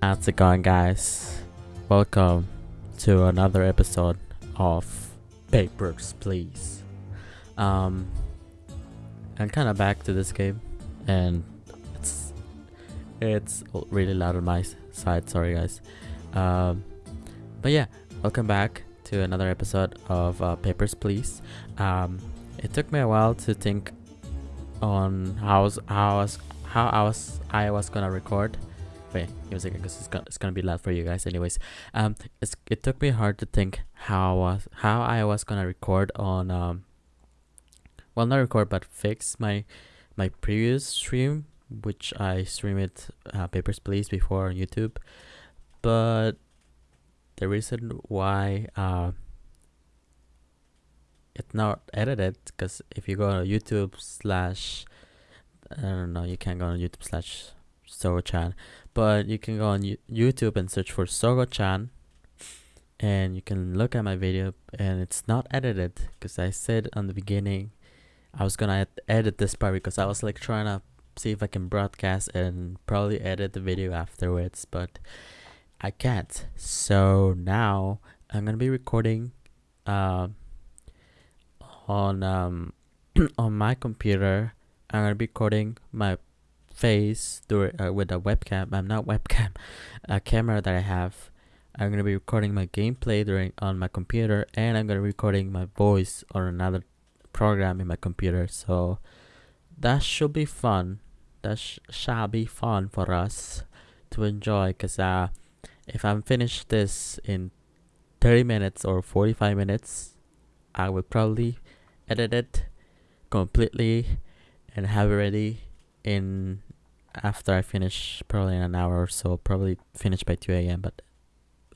How's it going, guys? Welcome to another episode of Papers, Please. Um, I'm kind of back to this game, and it's it's really loud on my side. Sorry, guys. Um, but yeah, welcome back to another episode of uh, Papers, Please. Um, it took me a while to think on how how I was how I was I was gonna record. Wait, give a second, because it's gonna it's gonna be loud for you guys. Anyways, um, it's it took me hard to think how I was how I was gonna record on um. Well, not record, but fix my my previous stream, which I stream it uh, Papers Please before on YouTube, but the reason why uh it's not edited because if you go on YouTube slash I don't know, you can't go on YouTube slash Sogo-chan, but you can go on YouTube and search for Sogo-chan, and you can look at my video, and it's not edited because I said on the beginning I was gonna edit this part because I was like trying to see if I can broadcast and probably edit the video afterwards, but I can't. So now I'm gonna be recording, um, on um on my computer I'm gonna be recording my face through uh, with a webcam. I'm not webcam, a camera that I have. I'm gonna be recording my gameplay during on my computer, and I'm gonna be recording my voice on another program in my computer. So that should be fun. That sh- shall be fun for us to enjoy. Cause uh, if I'm finished this in 30 minutes or 45 minutes, I will probably edit it completely and have it ready in after I finish probably in an hour or so. Probably finish by 2 a.m. But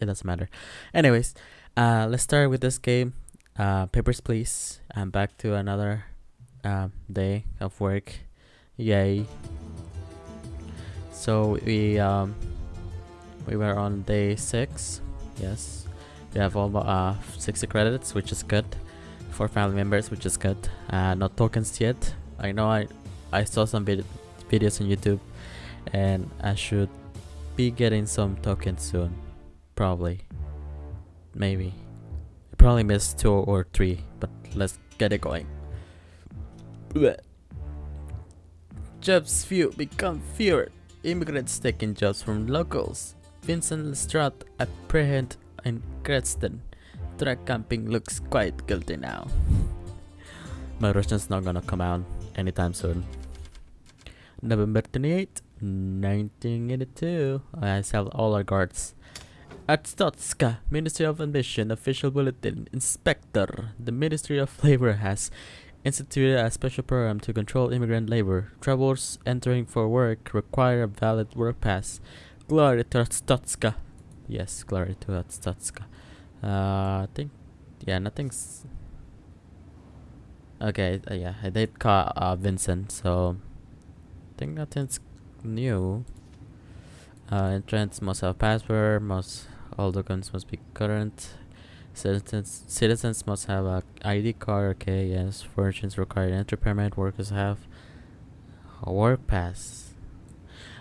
it doesn't matter. Anyways, uh, let's start with this game. Uh, Papers, please. I'm back to another uh, day of work. Yay! So we um we were on day six. Yes, we have all uh 60 credits, which is good for family members, which is good. Uh, not tokens yet. I know I I saw some vid- videos on YouTube, and I should be getting some tokens soon. Probably, maybe. I probably missed two or three, but let's get it going. Jobs few become fewer. Immigrants taking jobs from locals. Vincent Lestrade apprehended in Grestin. Track camping looks quite guilty now. My Russian's not gonna come out anytime soon. November 28, 1982. I have all our guards. Arstotzka, Ministry of Admission, official bulletin. Inspector. The Ministry of Labor has instituted a special program to control immigrant labor. Travelers entering for work require a valid work pass. Glory to Arstotzka. Yes, glory to Arstotzka. Uh, I think, yeah, nothing's. Okay, uh, yeah, I did call uh, Vincent, so I think nothing's new. Uh, entrance must have password. Must all documents must be current. Citizens citizens must have a ID card. Okay, yes. Furnishings required entry permit. Workers have a work pass.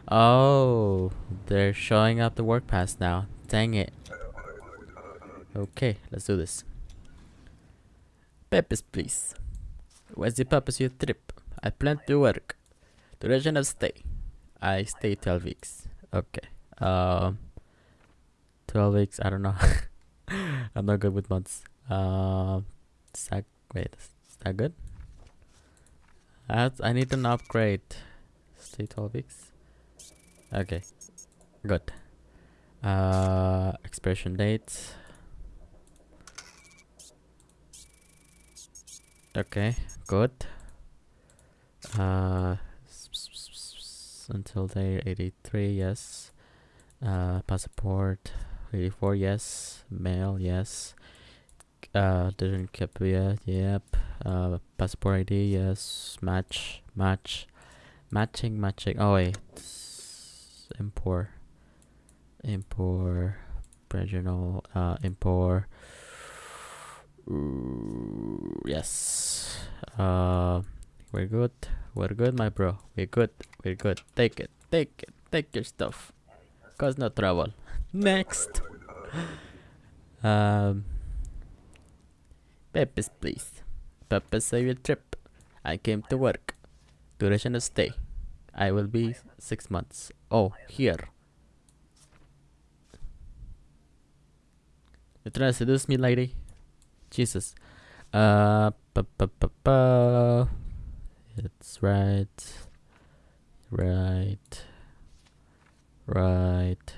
Oh, they're showing up the work pass now. Dang it. Okay, let's do this. Purpose, please. What's the purpose of your trip? I plan to work. Duration of stay. I stay 12 weeks. Okay. Um, 12 weeks, I don't know. I'm not good with months. Um, is that, wait, is that good? That's, I need an upgrade. Stay 12 weeks. Okay. Good. Uh, expiration date. Okay, good. Uh, until day 83, yes. Uh, passport 84, yes. Mail, yes. Uh, didn't keep yet, yep. Uh, passport ID, yes. Match, match. Matching, matching. Oh, wait. Import. Import. Regional, uh, import. Ooh, yes. Uh, we're good. We're good, my bro. We're good. We're good. Take it. Take it. Take your stuff. Cause no trouble. Next. Um. Pepe's please. Pepe save your trip. I came to work. Duration of stay. I will be six months. Oh, here. You trying to seduce me, lady? Jesus. Uh, pa, pa, pa, pa. It's right. Right. Right.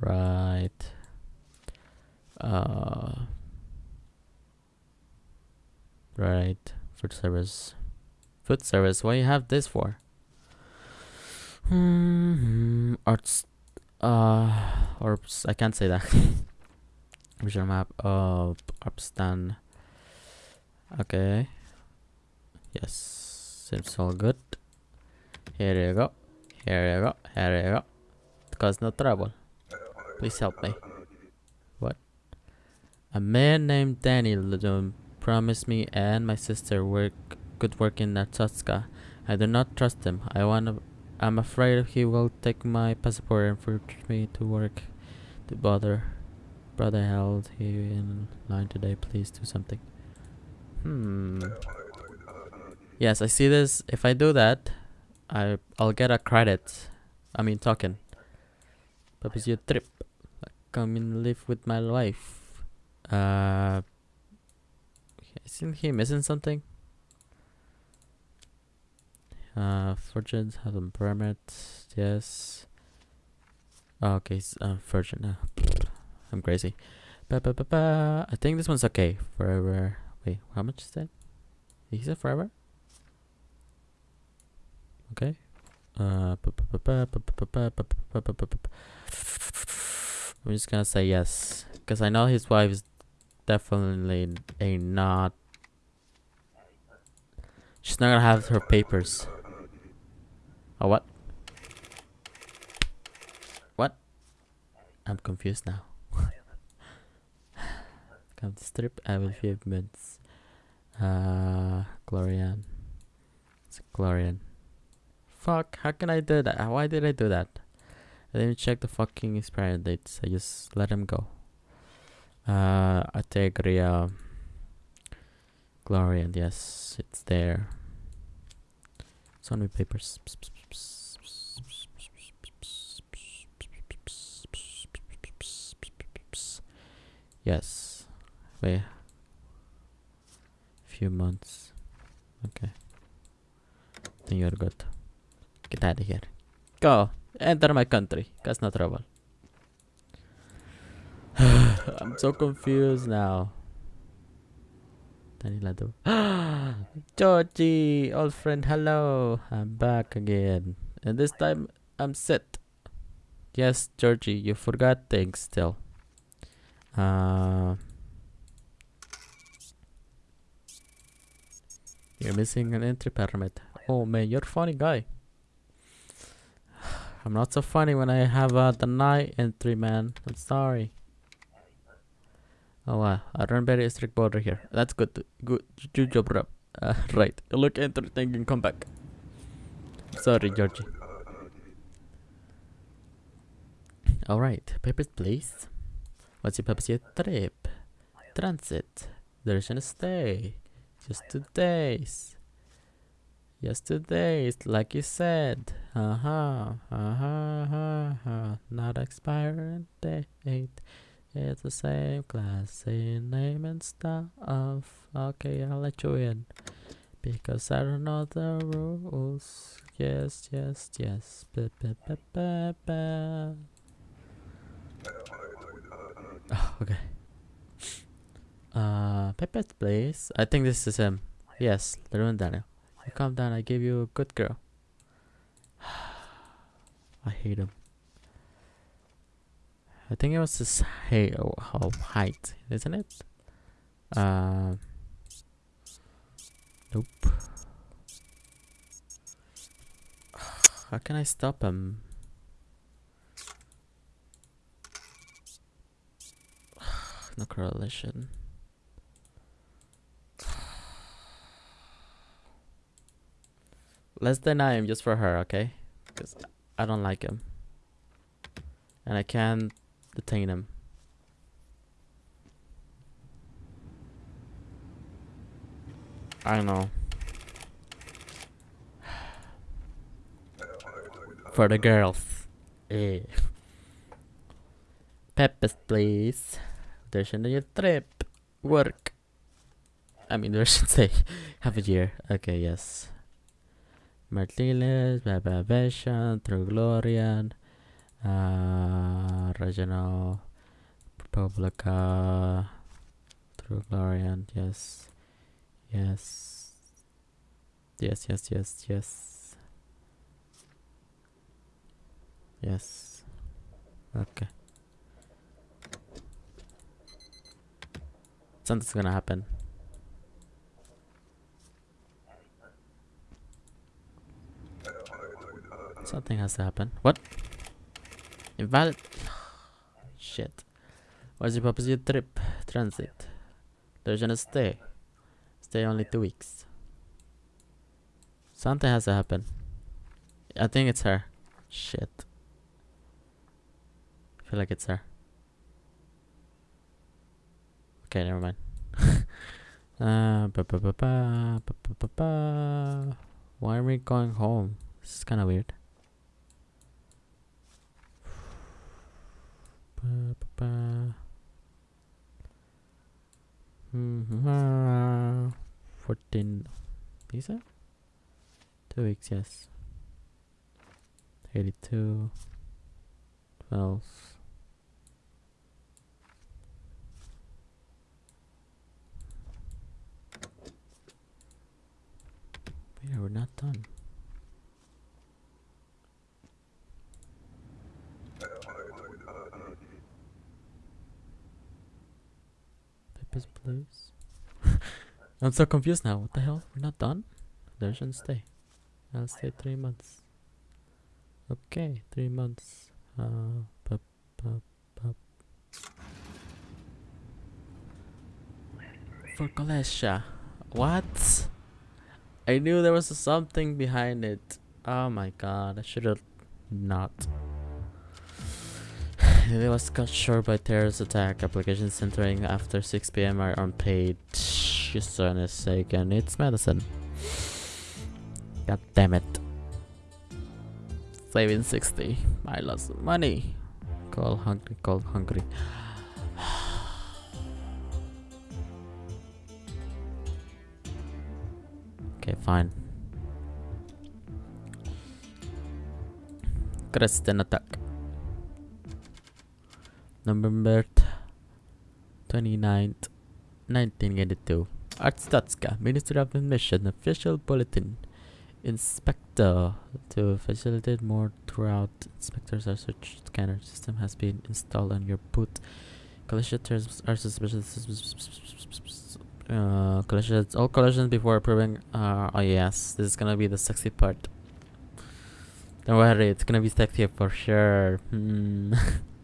Right. Uh. Right. Food service. Food service. What you have this for? Hmm. Arts. Uh. Orbs. I can't say that. Visual map. Uh. Upstand. Okay. Yes. Seems all good. Here you go. Here you go. Here you go. Cause no trouble. Please help me. What? A man named Dari Ludum promised me and my sister work good work in Arstotzka. I do not trust him. I wanna I'm afraid he will take my passport and force me to work. the bother. Brother held he in line today. Please do something. Hmm. Yes, I see this. If I do that, I I'll get a credit. I mean token. Purpose your trip. Come and live with my wife. Uh isn't he missing something? Uh virgin have a permit, yes. Oh, okay, s- uh, virgin. Uh, I'm crazy. Ba, ba, ba. I think this one's okay. Forever. Wait, how much is that? He said forever? Ba- ba- I'm just gonna say yes, because I know his wife is definitely a not. She's not gonna have her papers. Oh what? What? I'm confused now. Come to strip. I will few minutes. Uh, Glorian. It's Glorian. Fuck, how can I do that? Why did I do that? I didn't check the fucking expiry dates. I just let him go. Uh, Antegria. Glorian, yes, it's there. It's on my papers. Yes. Wait. Few months. Okay. Then you're good. Get out of here. Go. Enter my country. Cause no trouble. I'm so confused now. Danny Lado. Jorji, old friend, hello. I'm back again. And this time I'm set. Yes, Jorji, you forgot things still. Uh, you're missing an entry permit. Oh man, you're funny guy. I'm not so funny when I have a deny entry, man. I'm sorry. Oh wow, I run very strict border here. That's good. Good, good job, Rob. Uh, right. Look, enter thing and come back. Sorry, Jorji. All right, papers, please. What's your purpose your trip? Transit. Duration stay. Just two days. Two days, like you said. Uh huh. Uh huh. Uh huh. Not expiring date. It's the same class, same name and stuff. Okay, I'll let you in. Because I don't know the rules. Yes, yes, yes. Ba, ba, ba, ba, ba. Okay. Uh, Pipette, please. I think this is him. Yes, Leroy Daniel. Calm down. I gave you a good girl. I hate him. I think it was his height, oh, height, isn't it? Uh, nope. How can I stop him? no correlation. Let's deny him just for her, okay? Because I don't like him. And I can't detain him. I know. For the girls. Eh. Peppers, please. There's another trip. Work. I mean, there should say half a year. Okay, yes. Martinez, Babavation, True Glorian, uh, Regional, Republica, True Glorian, yes. Yes. Yes, yes, yes, yes. Yes. Okay. Something's gonna happen. Something has to happen. What? Invalid. Shit. What's your purpose your trip? Transit. There's gonna stay. Stay only two weeks. Something has to happen. I think it's her. Shit. I feel like it's her. Okay, never mind. uh, -ba -ba -ba. Why are we going home? This is kind of weird. Ba, ba, ba. Mhm, ah, 14 visa? Two weeks, yes. 82 12 Wait, we're not done. Peppers, please. I'm so confused now. What the hell? We're not done? There shouldn't stay. I'll stay three months. Okay, three months. Uh. For Kolechia. What? I knew there was something behind it. Oh my god, I should have not. It was cut short by terrorist attack. Applications entering after 6 pm are unpaid. Just a sake, and it's medicine. God damn it. Saving 60. I lost money. Call hungry, call hungry. okay, fine. Grestin attack. November 29th, 1982. Arstotzka, Ministry of Admission, official bulletin. Inspector to facilitate more throughout. Inspectors are search scanner system has been installed on your boot. Collision terms are suspicious. Uh, Kolechians. All Kolechians before approving. Uh, oh yes, this is gonna be the sexy part. Don't worry, it's gonna be sexy for sure. Hmm.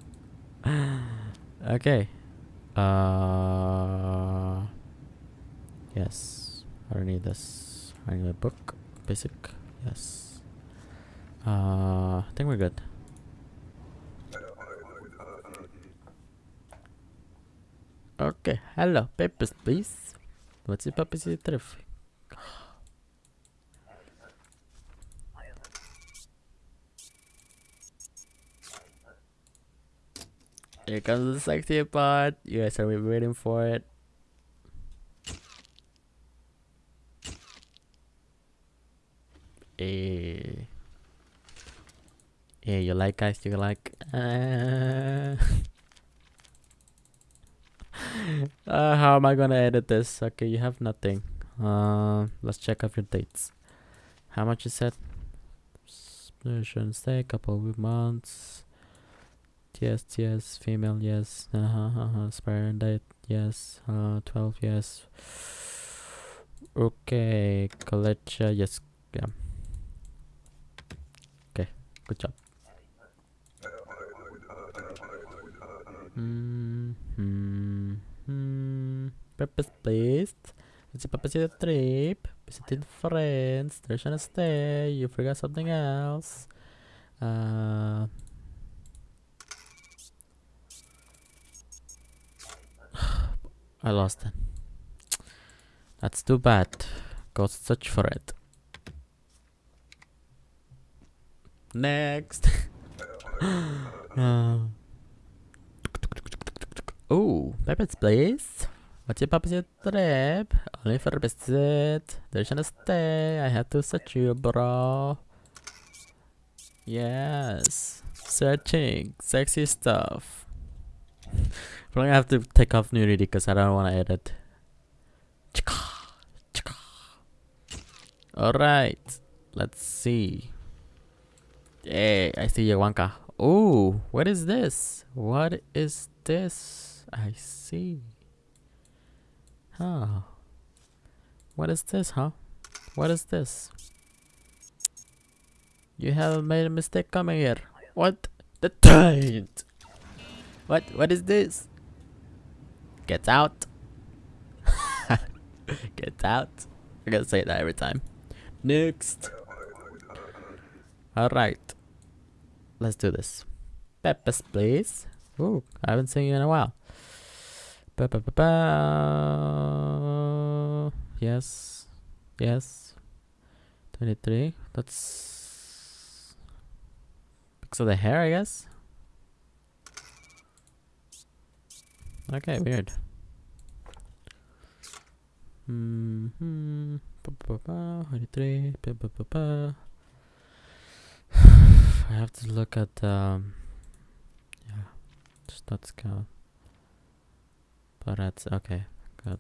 okay. Uh. Yes, I don't need this. I need a book. Basic. Yes. Uh, I think we're good. Okay, hello, papers, please. What's your purpose of Here comes the sexy part. You guys are waiting for it. Eh. Yeah, you like guys, you like. Uh, uh, how am I gonna edit this? Okay, you have nothing. Uh, let's check off your dates. How much you said? Shouldn't stay, couple of months. Yes, yes, female, yes. Uh huh, uh huh. Expiring date, yes. Uh, 12, yes. Okay, Kolechia, yes. Yeah. Okay, good job. Hmm, hmm, hmm. Purpose placed. What's the purpose of trip? Visiting friends. There's gonna stay. You forgot something else. Uh. I lost it. That's too bad. Go search for it. Next. uh. Oh, Pepper's Place. What's your Papa's trip? Only for a visit. There's no stay. I have to search you, bro. Yes. Searching. Sexy stuff. Probably have to take off nudity because I don't want to edit. Alright. Let's see. Hey, I see Yawanka. Oh, what is this? What is this? I see. Huh. What is this, huh? What is this? You have made a mistake coming here. What? The taint! What? What is this? Get out. Gets out. I gotta say that every time. Next. Alright. Let's do this. Peppers, please. Ooh, I haven't seen you in a while. Ba -ba -ba yes. Yes. 23. That's... Because of the hair, I guess? Okay, weird. I have to look at um. Yeah, not scout. But that's okay. Good.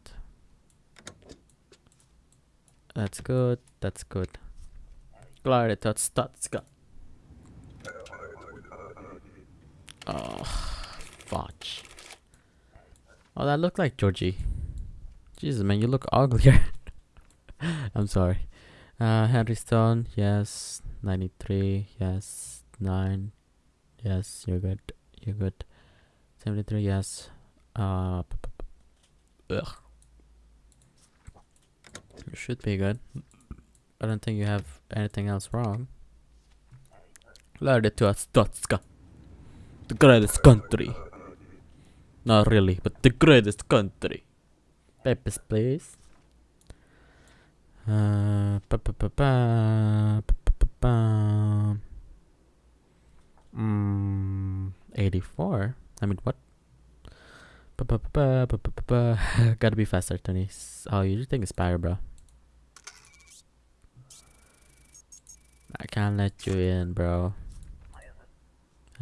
That's good. That's good. Glad that's that's good. Oh. Oh, that looked like Jorji. Jesus, man, you look uglier. I'm sorry. Uh, Henry Stone, yes. 93, yes. 9, yes. You're good. You're good. 73, yes. Uh, ugh. You should be good. I don't think you have anything else wrong. It to us. The greatest country. Not really, but the greatest country. Papers, please. Uh, ba -ba -ba -ba, ba mm, 84? I mean, what? Ba -ba -ba -ba -ba -ba -ba. Gotta be faster, Tony. Oh, you just think Spire, bro. I can't let you in, bro.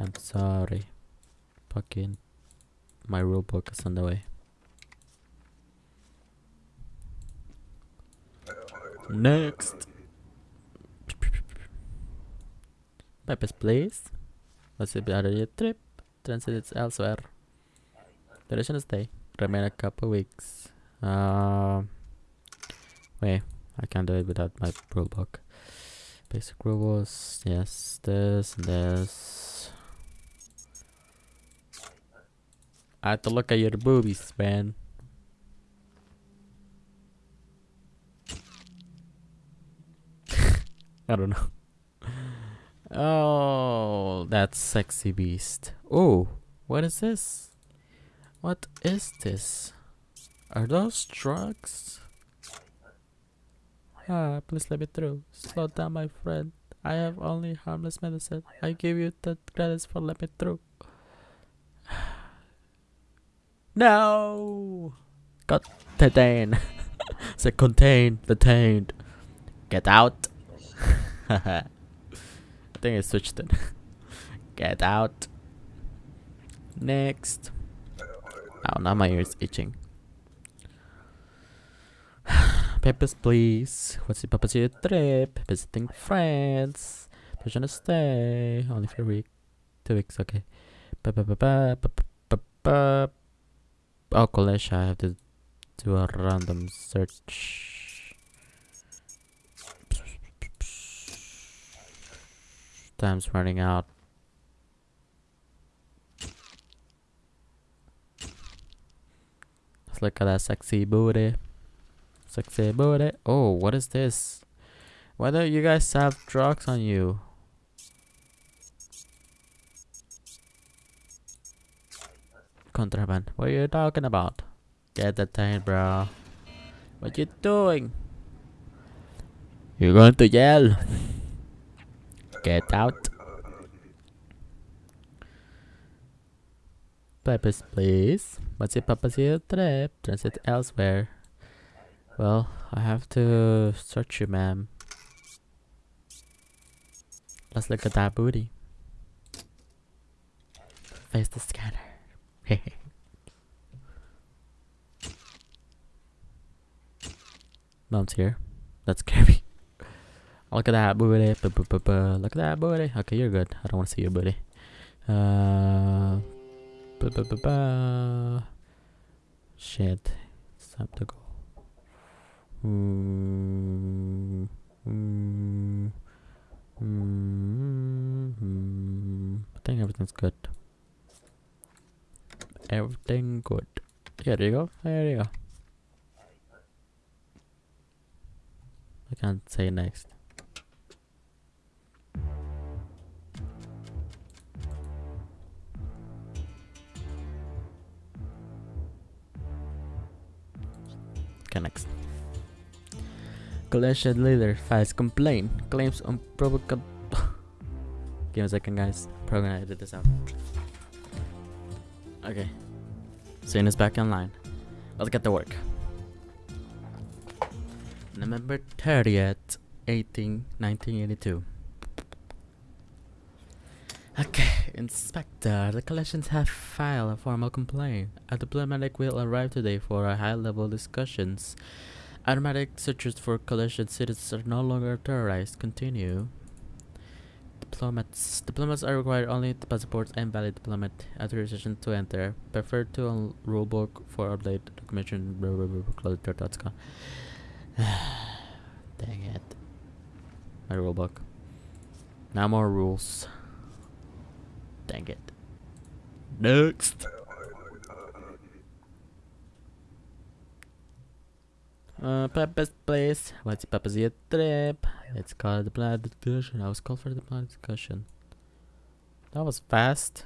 I'm sorry. Fucking my rulebook is on the way. Next. Purpose place. Out of your trip? Transit elsewhere. Duration of stay. Remain a couple weeks. Uh, wait, I can't do it without my rule book. Basic rules. Yes, this this. I have to look at your boobies, man. I don't know. Oh, that sexy beast. Oh, what is this? What is this? Are those drugs? Ah, please let me through. Slow down, my friend. I have only harmless medicine. I give you the credits for let me through. no! Got detained. Say contain, detained. Get out. I think I switched it. Get out. Next. Oh, now my ear is itching. Papers, please. What's the purpose of your trip? Visiting friends. Person to stay. Only for a week. Two weeks, okay. Ba -ba -ba. Oh, college. I have to do a random search. Time's running out. Let's look at that sexy booty. Sexy booty. Oh, what is this? Why don't you guys have drugs on you? Contraband. What are you talking about? Get detained, bro. What you doing? You're going to jail. Get out. Papers, please. What's your papa's here trip? Transit elsewhere. Well, I have to search you, ma'am. Let's look at that booty. Face the scanner. Mom's here. That's scary. Look at that booty. Look at that booty. Okay, you're good. I don't want to see your booty. Uh, Shit. It's time to go. Mm, mm, mm, I think everything's good. Everything good. Here you go. There you go. I can't say next. Okay, next. Kolechian leader files complaint claims unprovocable. Give me a second, guys. Probably gonna edit this out. Okay. Scene is back online. Let's get to work. November 30th, 18, 1982. Okay, Inspector, the Kolechians have filed a formal complaint. A diplomatic will arrive today for a high-level discussions. Automatic searches for Kolechian citizens are no longer authorized. Continue. Diplomats. Diplomats are required only to passports and valid diplomat authorization to enter. Prefer to rulebook for update documentation. Dang it. My rulebook. Now more rules. Dang it. Next. Uh, Pepe's place. What's yet trip? It's called the plan discussion. I was called for the plan discussion. That was fast.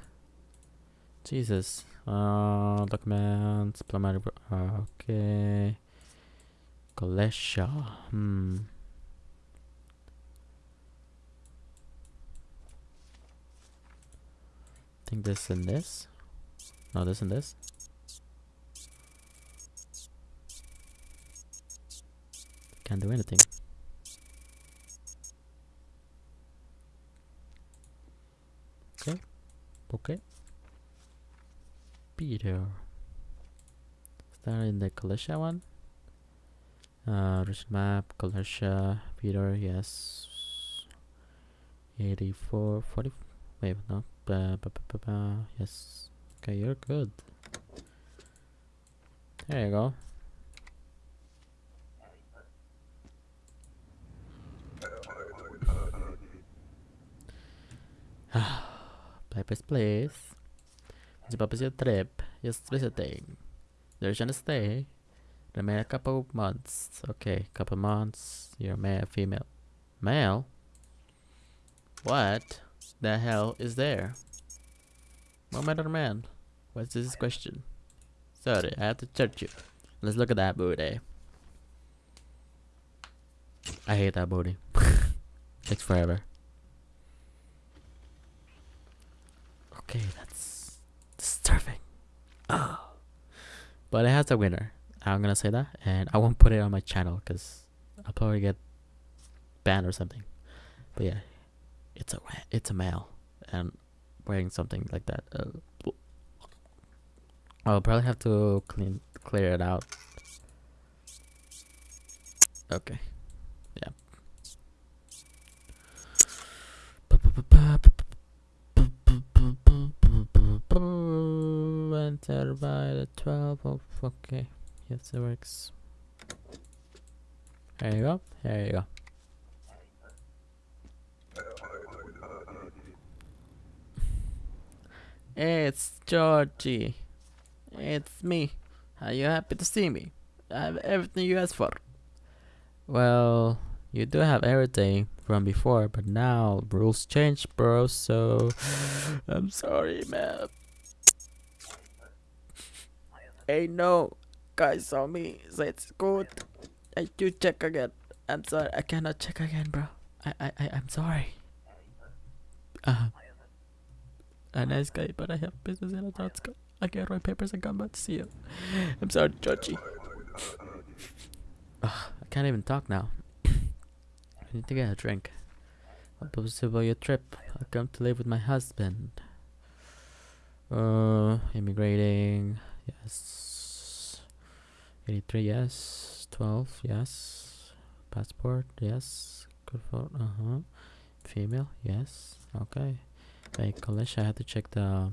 Jesus. Uh, documents, diplomatic. Okay. Kolechia. Hmm. I think this and this. No, this and this. Can't do anything. Okay. Okay. Peter. Is that in the Kolechia one? Uh, rich map, Kolechia, Peter, yes. 84, 40, wait, no, ba, ba, ba, yes. Okay, you're good. There you go. Paper's place. The purpose your trip is visiting. There's gonna stay. Remain a couple months. Okay, couple months. You're male, female. Male? What the hell is there? Woman or man? What's this question? Sorry, I have to search you. Let's look at that booty. I hate that booty. Takes forever. Okay, that's disturbing. Oh. But it has a winner. I'm gonna say that, and I won't put it on my channel because I'll probably get banned or something. But yeah, it's a it's a male and wearing something like that. Uh, I'll probably have to clean clear it out. Okay. Yeah. Enter by the 12 of okay. Yes, it works. There you go. There you go. It's Jorji. It's me. Are you happy to see me? I have everything you asked for. Well, you do have everything from before, but now rules change, bro. So I'm sorry, man. Hey, no, guys saw me, so it's good. I do check again. I'm sorry, I cannot check again, bro. I, I, I I'm sorry. Uh, a nice guy, but I have business in Atlantica. I can't write papers and come back to see you. I'm sorry, Jorji. Ugh, I can't even talk now. I need to get a drink. What was about your trip? I come to live with my husband. Uh, immigrating. Yes. 83, yes. 12, yes. Passport, yes. Good for, uh huh. Female, yes. Okay. College, I have to check the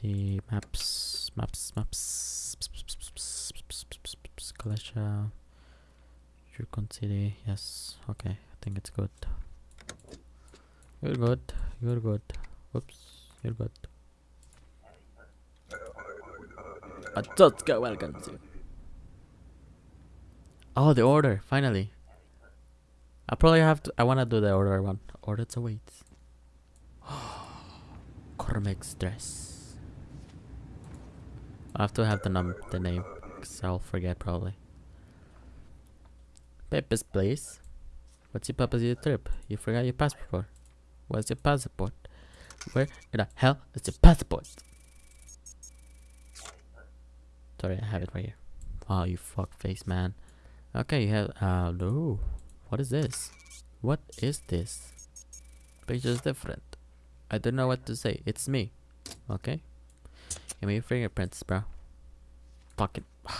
the maps, maps, maps. Kolechia, Yurko City, yes. Okay, I think it's good. You're good. You're good. Whoops, you're good. Arstotzka, welcome to. Oh, the order, finally. I probably have to. I wanna do the order one. Order to wait. Cormac's dress. I have to have the num the name, cause I'll forget probably. Pepe's place. What's your purpose of your trip? You forgot your passport. Where's your passport? Where in the hell is your passport? Sorry, I have it right here. Oh, you fuck face, man. Okay, you have. Uh. What is this? What is this? Picture's different. I don't know what to say. It's me. Okay? Give me your fingerprints, bro. Fucking.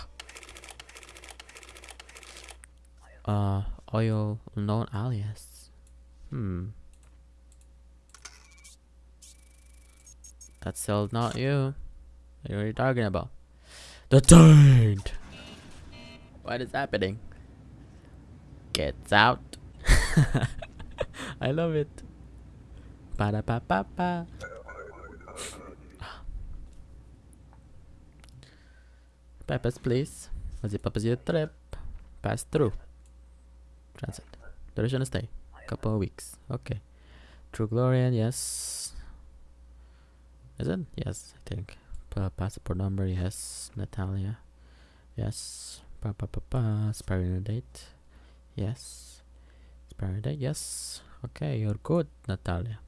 uh, oil known alias. Hmm. That's still not you. What are you talking about? The taint! What is happening? Gets out. I love it. Ba da ba ba ba. Peppers, please. What's the purpose your trip? Pass through. Transit. Duration of stay. Couple of weeks. Okay. True Glorian, yes. Is it? Yes, I think. Pa passport number, yes. Natalia. Yes. Pa pa pa pa. Expiring date. Yes. Expiring date, yes. Okay, you're good, Natalia.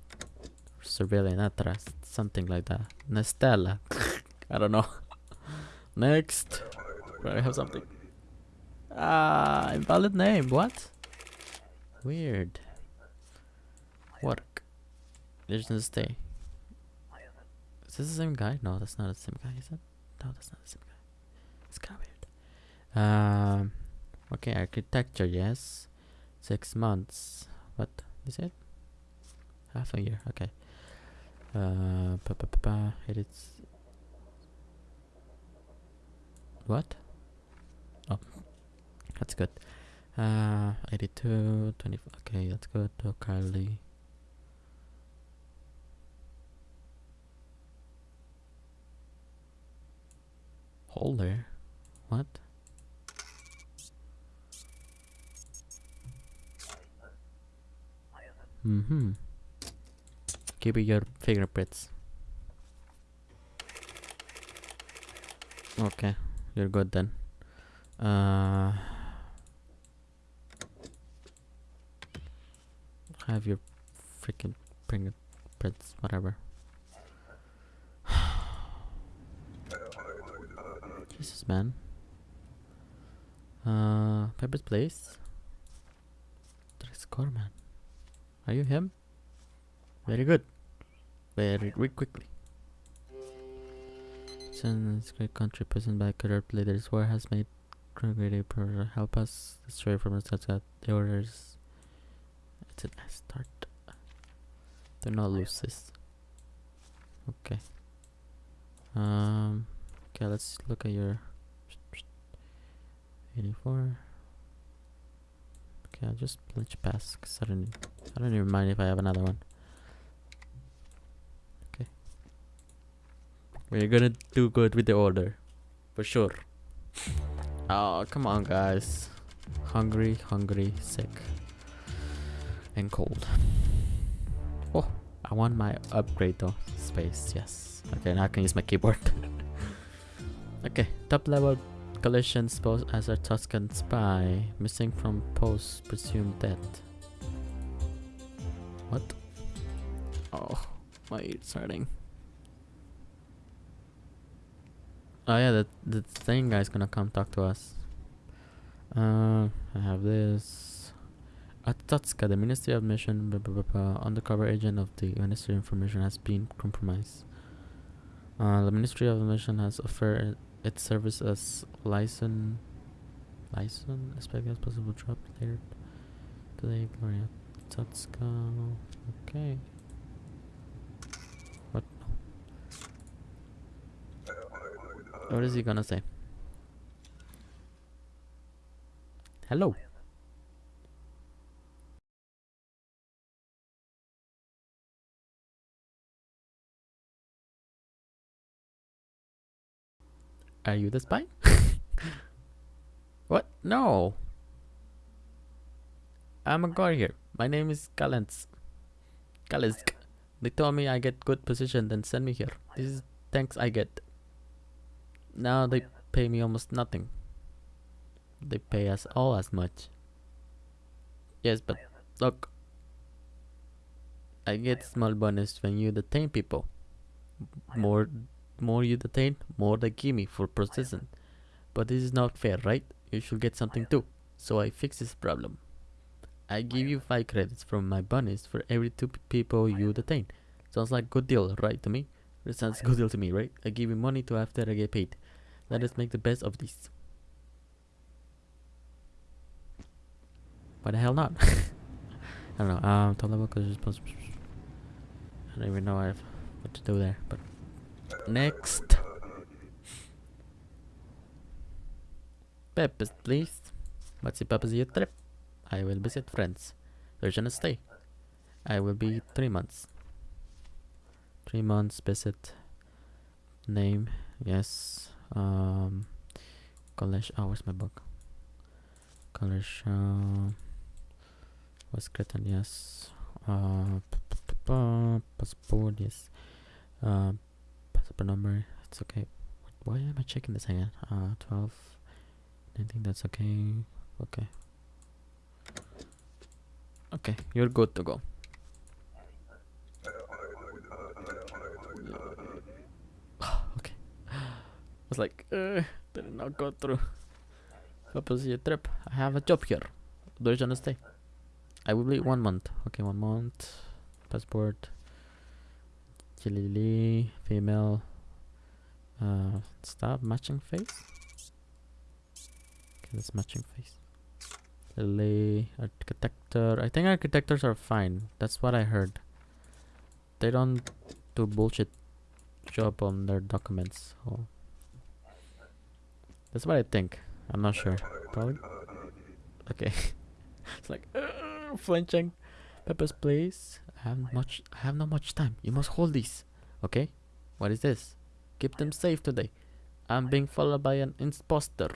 Surveillance Atras, something like that. Nestella. I don't know. Next. I have something. Ah, invalid name. What? Weird. Work. Legend stay. Is this the same guy? No, that's not the same guy, is it? No, that's not the same guy. It's kind of weird. Um. Okay, architecture. Yes. Six months. What is it? Half a year. Okay. Uh. Pa, pa, pa. It is. What? Oh, that's good. Uh, 82, 20. Okay, that's good. Oh, Kylie. Holder? What? Mm-hmm. Give me your fingerprints. Okay, you're good then. Uh, have your freaking fingerprints, whatever. Jesus, man. Uh, Pepper's Place. Tres Corman. Are you him? Very good. Very, very quickly. Since great country presented by corrupt leaders, war has made great for help us destroy from us that the orders. It's a nice start. Do not lose this. Okay. Um. Okay, let's look at your 84. Okay, I'll just glitch pass because I don't, I don't even mind if I have another one. Okay. We're gonna do good with the order. For sure. Oh, come on, guys. Hungry, hungry, sick, and cold. Oh, I want my upgrade though. Space, yes. Okay, now I can use my keyboard. Okay, top level collisions posed as a Tuscan spy. Missing from post, presumed dead. What? Oh, my ears hurting. Oh yeah, the the thing guy's gonna come talk to us. Uh, I have this. Arstotzka, the Ministry of Admission, blah, blah, blah, undercover agent of the Ministry of Information has been compromised. Uh, the Ministry of Admission has offered its service as license, license, expect as possible drop later today, Gloria Tatska. Okay. What? What is he gonna say? Hello. Are you the spy? what? No. I'm a guard here. My name is Kalens. Calensk. They told me I get good position, then send me here. This is thanks I get. Now they pay me almost nothing. They pay us all as much. Yes, but look. I get small bonus when you detain people. More more you detain, more they give me for processing. But this is not fair, right? You should get something too. So I fix this problem. I give you 5 credits from my bonus for every 2 people you detain. Sounds like good deal, right to me? It sounds good deal to me, right? I give you money to after I get paid. Let us make the best of this. Why the hell not? I don't know. Um, top level because. I don't even know what to do there, but next. Peppers, please. What's the purpose of your trip? I will visit friends. Where gonna stay? I will be three months. Three months visit. Name, yes. Um, college. Oh, where's my book? College. Uh, was Cretan, yes. Uh, passport, yes. Uh, number, it's okay. Why am I checking this again? Uh, 12. I think that's okay. Okay. Okay, you're good to go. okay. I was like, uh, did not go through. Purpose your trip. I have a job here. Do you wanna stay? I will be one month. Okay, one month. Passport. Chilili, female. Uh, stop matching face. Okay, that's matching face. Lily, architecture. I think architectures are fine. That's what I heard. They don't do bullshit job on their documents. Oh. That's what I think. I'm not sure. Probably. Okay. it's like uh, flinching. Peppers, please. I have much. I have not much time. You must hold these. Okay. What is this? Keep them safe today. I'm being followed by an imposter.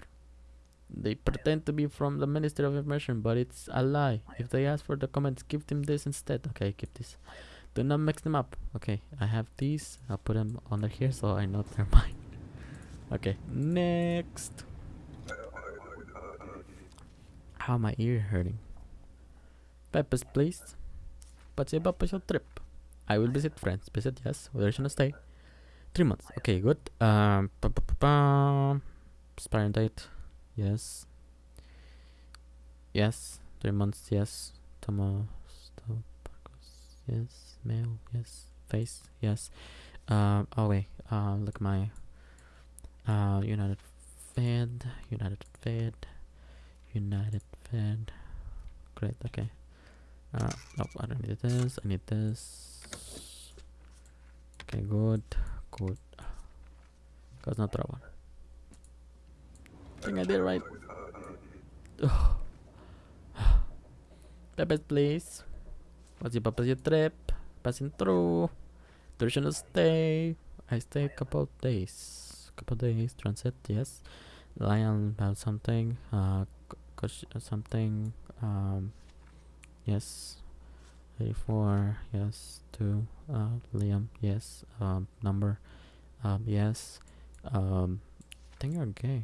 They pretend to be from the Ministry of Information, but it's a lie. If they ask for documents, give them this instead. Okay, keep this. Do not mix them up. Okay, I have these. I'll put them under here so I know they're mine. Okay, next. How my ear hurting? Peppers, please. Your special trip? I will visit friends. Visit, yes. Where should I stay? Three months. Okay, good. Um, -pa expiring date. Yes. Yes. Three months. Yes. Stop. Yes. Male. Yes. Face. Yes. Um. Oh wait. Uh. Look my. Uh. United Fed. United Fed. United Fed. Great. Okay. Uh. Nope. I don't need this. I need this. Okay. Good. Good. Cause not that one. I think I did right. Peppers, please. What's your purpose your trip? Passing through. Duration of stay. I stay a couple of days. Couple days. Transit, yes. Lion about something. Uh, something. Um, yes. 84, yes. 2. Uh, Liam, yes. Um, number. Um, yes. Um, I think you're gay.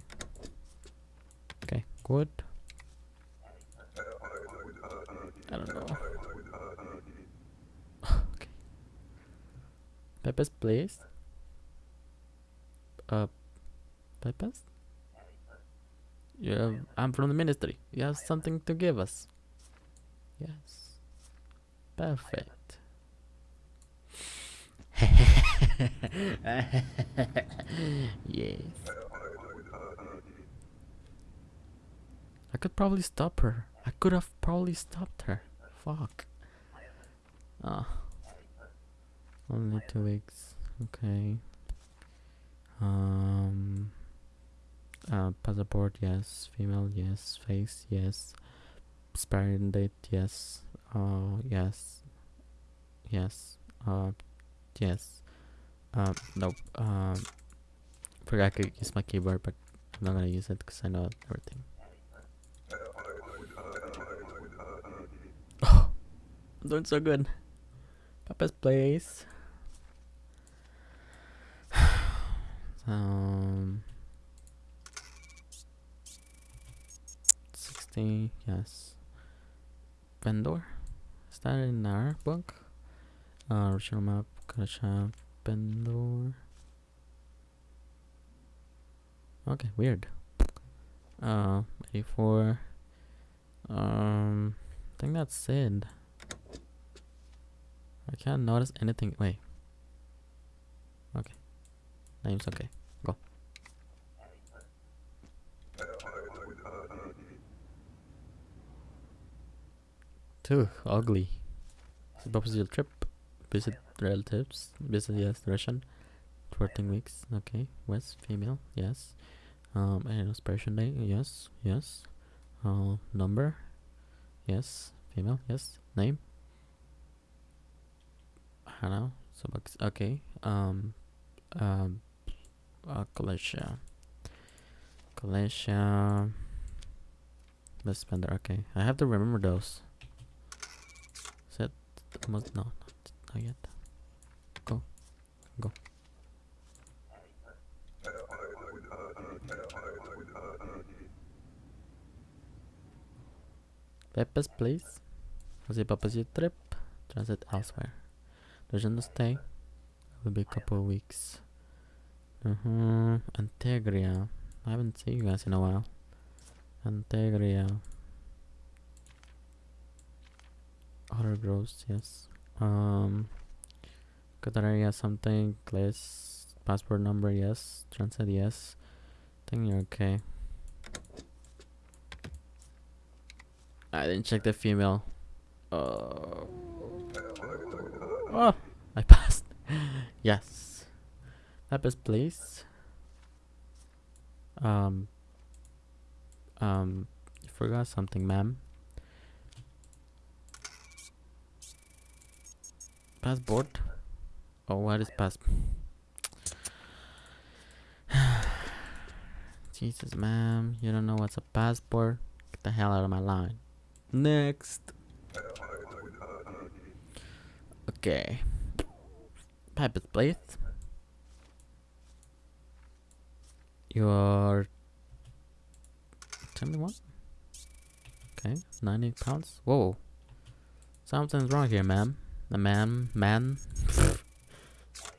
Okay, good. I don't know. okay. Peppers, please. Uh, Peppers? Yeah, I'm from the ministry. You have something to give us. Yes. Perfect. yes. I could probably stop her. I could have probably stopped her. Fuck. Ah. Only two weeks. Okay. Um. Uh, passport, yes. Female, yes. Face, yes. Expiring date, yes. Uh, yes. Yes. Uh, yes. Um, nope. Um, forgot I could use my keyboard, but I'm not gonna use it because I know everything. Oh, I'm doing so good. Papa's place. um, sixty. Yes. Vedor. Is that in our book? Uh, original map. Gotcha. Vedor. Okay, weird. Uh, 84. Um, I think that's it. I can't notice anything. Wait. Okay. Name's okay. Too ugly. Propose your trip. Visit relatives. Visit yes, Russian. 14 weeks. Okay. West female. Yes. Um, and expiration date. Yes. Yes. Uh, number. Yes. Female. Yes. Name. Hannah. So okay. Um. Um. Uh, Galatia. Galatia. Let's spender. Okay. I have to remember those. Must no, not, not yet. Go. Go. Peppers, please. Was it Papa's trip? Transit elsewhere. To stay. It will be a couple of weeks. Uh-huh. Antegria. I haven't seen you guys in a while. Antegria. Outer Grouse, yes. Um Cataria something, class passport number, yes. Transit, yes. think you're okay. I didn't check the female. Uh, oh, I passed. yes. Peppers, please. Um. Um. You forgot something, ma'am. Passport. Oh, what is passport? Jesus, ma'am. You don't know what's a passport? Get the hell out of my line. Next. Okay. Pipe is placed. You're 21? Okay, 90 pounds. Whoa. Something's wrong here, ma'am. The man, man. so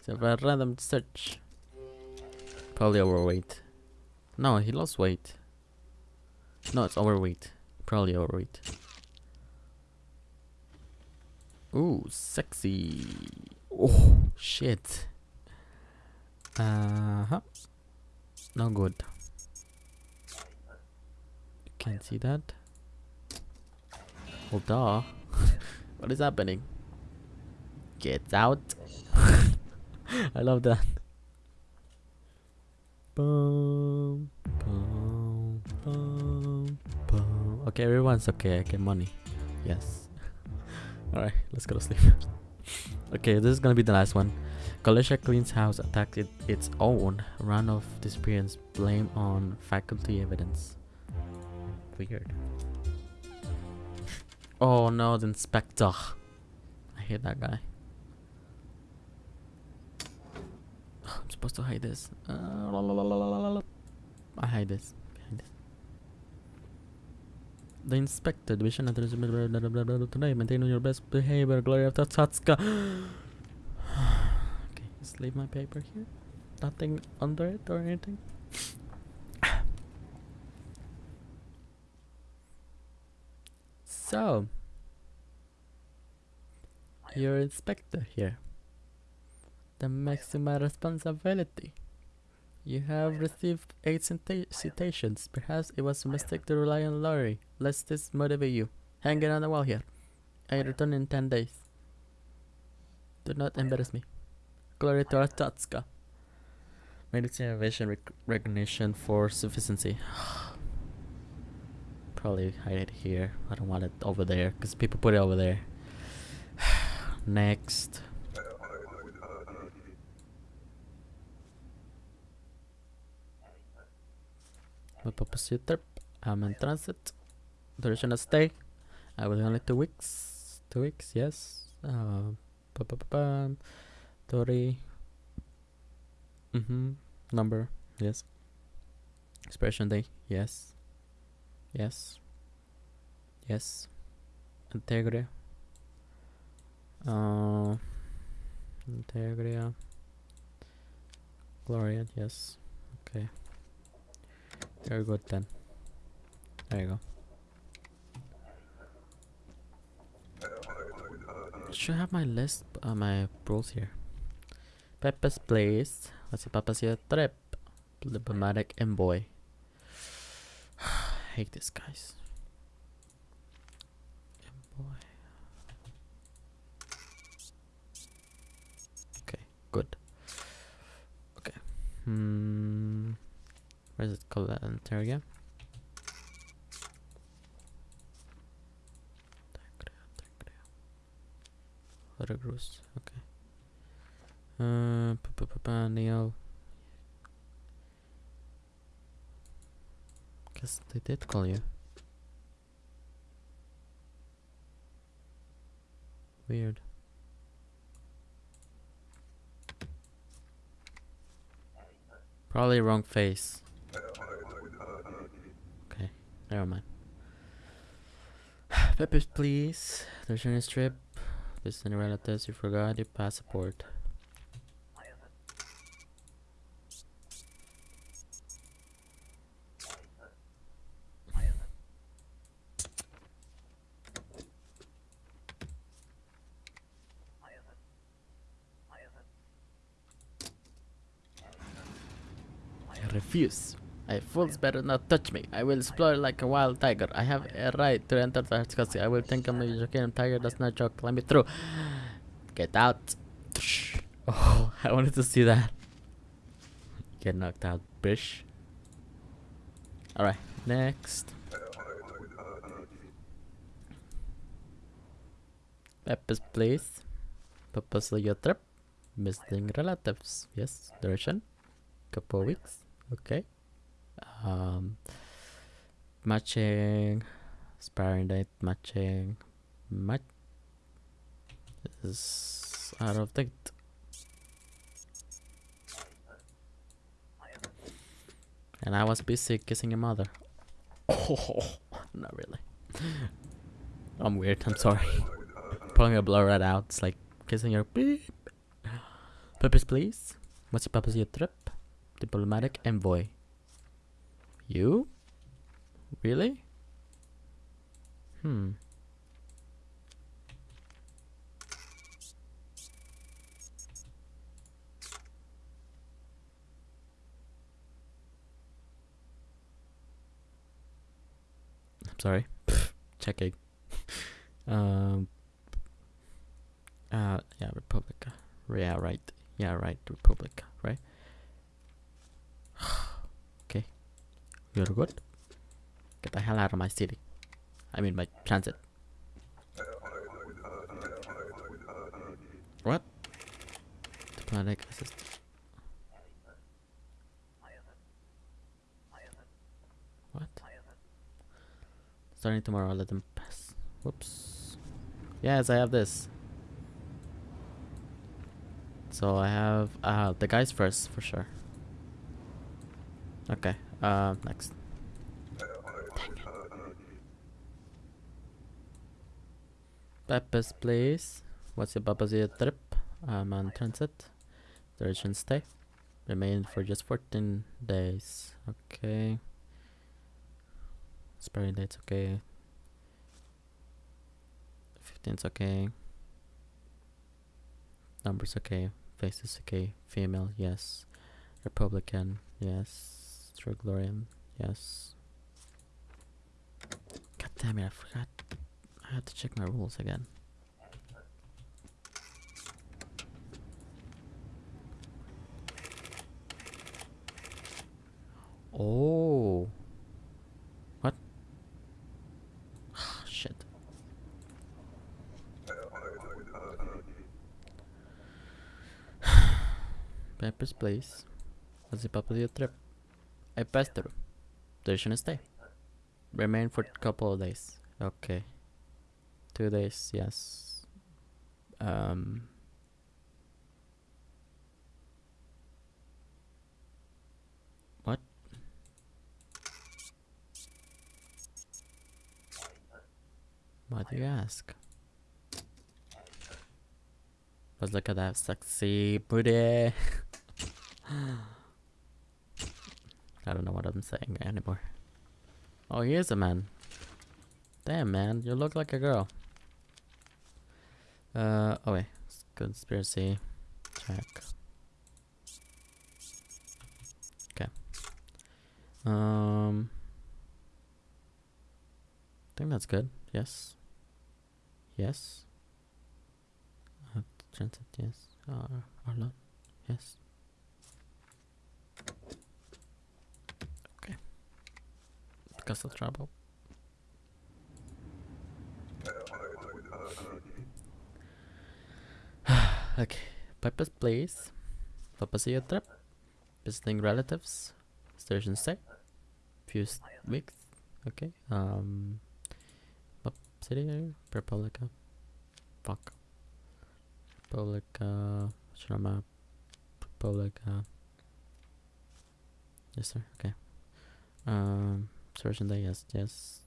it's a random search. Probably overweight. No, he lost weight. No, it's overweight. Probably overweight. Ooh, sexy. Oh, shit. Uh huh. No good. You can't see that. Hold on. what is happening? Get out. I love that. Boom, boom, boom, boom. Okay, everyone's okay. I get money. Yes. Alright, let's go to sleep. okay, this is gonna be the last one. Kolechia cleans house attacked it, its own run of disappearance blame on faculty evidence. Weird. Oh no, the inspector. I hate that guy. I'm supposed to hide this. Uh, I hide this. Behind this. The inspector division today. Maintain your best behavior. Glory of Tatska. okay, just leave my paper here. Nothing under it or anything. so, your inspector here. The maximum responsibility. You have received eight cita- citations. Perhaps it was a mistake to rely on Laurie. Let this motivate you. Hang it on the wall here. I return in ten days. Do not embarrass me. Glory to Arstotzka. Medicine vision rec- recognition for sufficiency. Probably hide it here. I don't want it over there because people put it over there. Next. My purpose trip. I'm in transit. Duration of stay. I will only two weeks. Two weeks, yes. Uh. Tori. Mm-hmm. Number, yes. Expression day, yes. Yes. Yes. Antegria. Uh, Antegria. Gloria, yes. Okay. Very good then. There you go. Should have my list, uh, my rules here. Pepper's Place. Let's see, Pepper's here. Trip. Diplomatic Envoy. hate this, guys. Envoy. Okay, good. Okay. Hmm. Where's it called? Uh, Ontario? Veracruz. Okay. Uh, pa pa pa Neil. Guess they did call you. Weird. Probably wrong face. Okay, never mind. Peppers, please. There's your strip. Visit any relatives you forgot your passport. I refuse. I oh, fools better not touch me. I will explore like a wild tiger. I have a right to enter the country. I will think I'm a joking tiger does not joke. Let me through. Get out. Oh, I wanted to see that. Get knocked out, bish. Alright, next. Pepper's place. Purpose of your trip. Visiting relatives. Yes, duration. Couple weeks. Okay. Um, matching. Sparring date. Matching. Match. Is out of date. And I was busy kissing your mother. Oh, not really. I'm weird. I'm sorry. Probably gonna blur that out. It's like kissing your beep. Purpose, please. What's the purpose of your trip? Diplomatic envoy. You? Really? Hmm. I'm sorry. Checking. um. Uh. Yeah. Republica. Yeah. Right. Yeah. Right. Republica. Right. You're good. Get the hell out of my city. I mean my transit. What? Diplomatic assist. What? Starting tomorrow, let them pass. Whoops. Yes, I have this. So I have uh the guys first for sure. Okay. Uh, next. Peppers, please. What's your Babazia trip? I'm on transit. Duration stay. Remain for just 14 days. Okay. Expiry date's okay. 15's okay. Numbers okay. Faces okay. Female, yes. Republican, yes. True Glorian, yes. God damn it, I forgot. I had to check my rules again. Oh. What? Ah, shit. Peppers, please. Purpose of your trip? I passed through. Duration of stay. Remain for a couple of days. Okay. Two days, yes. Um. What? Why do you ask? Let's look at that sexy booty. I don't know what I'm saying anymore. Oh, he is a man. Damn, man, you look like a girl. Uh, oh wait, conspiracy check. Okay. Um, I think that's good. Yes. Yes. Uh, yes. Uh, Arlon, yes. Of trouble. okay. Purpose place. Your trip. Visiting relatives. Station stay. Few weeks. Okay. Um. What city? Republica. Fuck. Republica. Map? Republica. Yes, sir. Okay. Um. Day. Yes. Yes.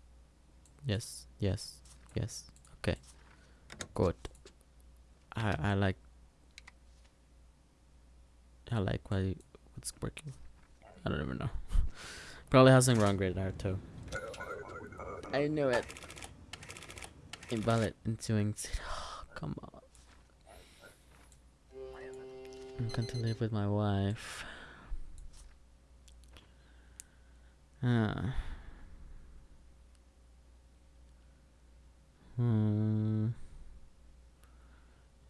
Yes. Yes. Yes. Okay. Good. I I like. I like why what's working. I don't even know. Probably has some wrong grade there too. I knew it. Invalid ensuing. Come on. I'm going to live with my wife. Ah. Hmm.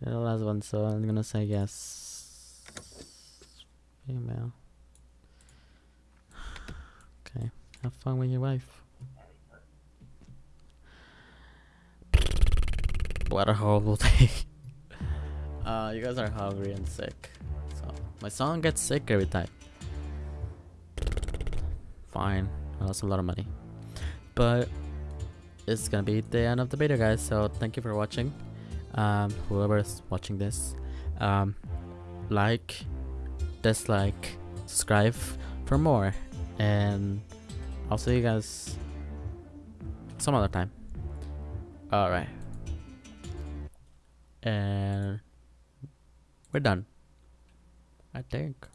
Yeah, the last one, so I'm gonna say yes. Female. Okay. Have fun with your wife. What a horrible day. uh, you guys are hungry and sick. So, my song gets sick every time. Fine. I lost a lot of money. But, it's gonna be the end of the video, guys. So, thank you for watching. Um, whoever's watching this. Um, like, dislike, subscribe for more. And I'll see you guys some other time. Alright. And we're done. I think.